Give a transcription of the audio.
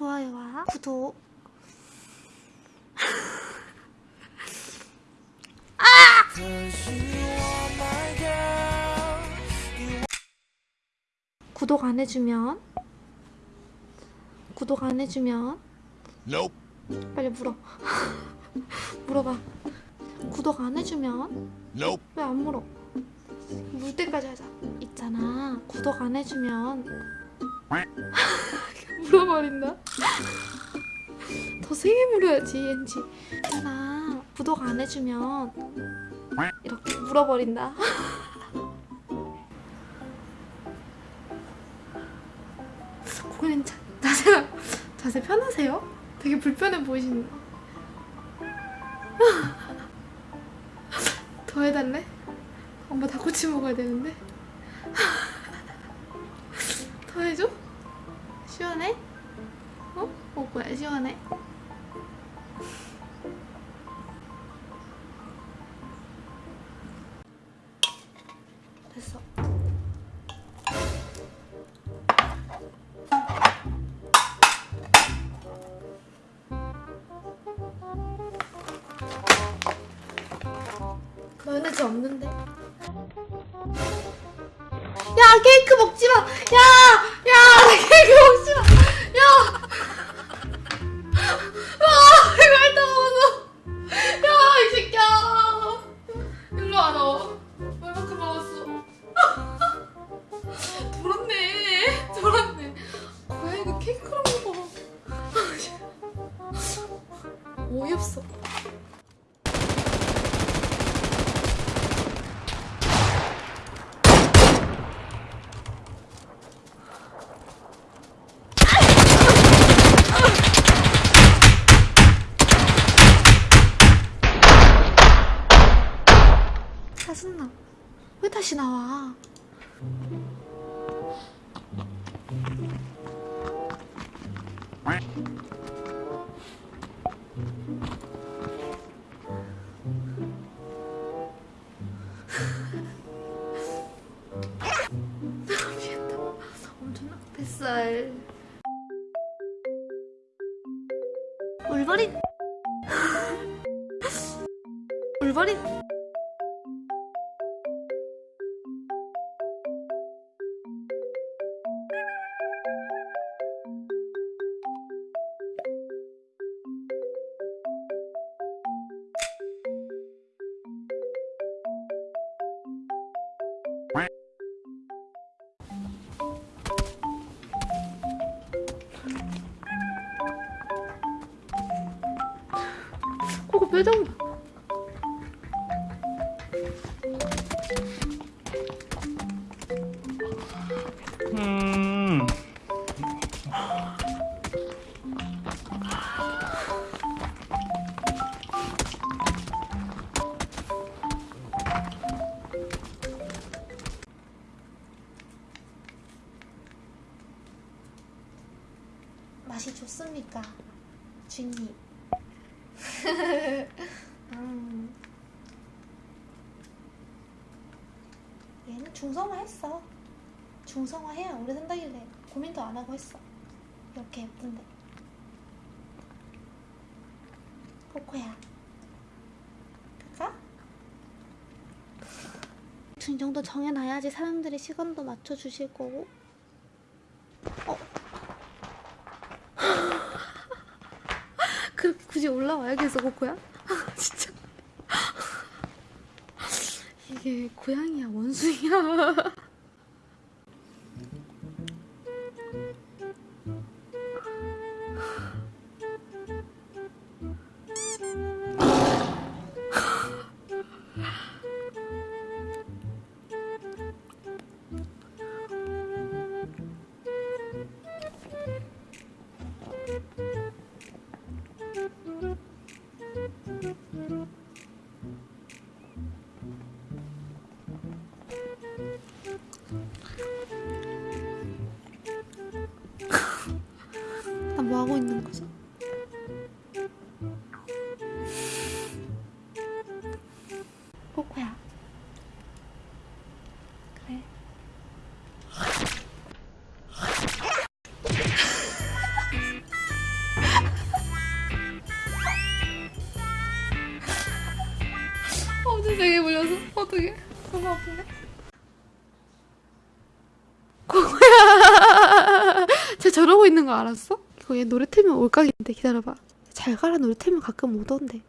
좋아요와 구독. 구독 안 해주면 구독 안 해주면 Nope. 빨리 물어. 물어봐. 구독 안 해주면 Nope. 왜안 물어? 물 때까지 하자. 있잖아. 구독 안 해주면 물어버린다 더 세게 물어야지 엔지 있잖아 구독 안 해주면 이렇게 물어버린다 고객님 자, 자세 자세 편하세요? 되게 불편해 보이시는 더 해달래? 엄마 닭꼬치 먹어야 되는데 더 해줘? 시원해? 어? 어 뭐야 시원해? 됐어 마요네즈 없는데? 야 케이크 먹지 마! 야! 야! 나 케이크 먹지 마! 야! 짜증나. 왜 다시 나와? 미안다. 엄청 뱃살. 울버린. 울버린. 표정 봐. 음. 맛이 좋습니까? 주님. 음. 얘는 중성화 했어. 중성화해야 오래 산다길래 고민도 안 하고 했어. 이렇게 예쁜데. 코코야. 그까? 이 정도 정해놔야지 사람들이 시간도 맞춰주실 거고. 그 굳이 올라와야겠어 코코야? 진짜. 이게 고양이야 원숭이야 심장에 물려서 어떡해 너무 아프네 고고야. 쟤 저러고 있는 거 알았어? 이거 얘 노래 틀면 올각인데 기다려봐. 잘 가라 노래 틀면 가끔 오던데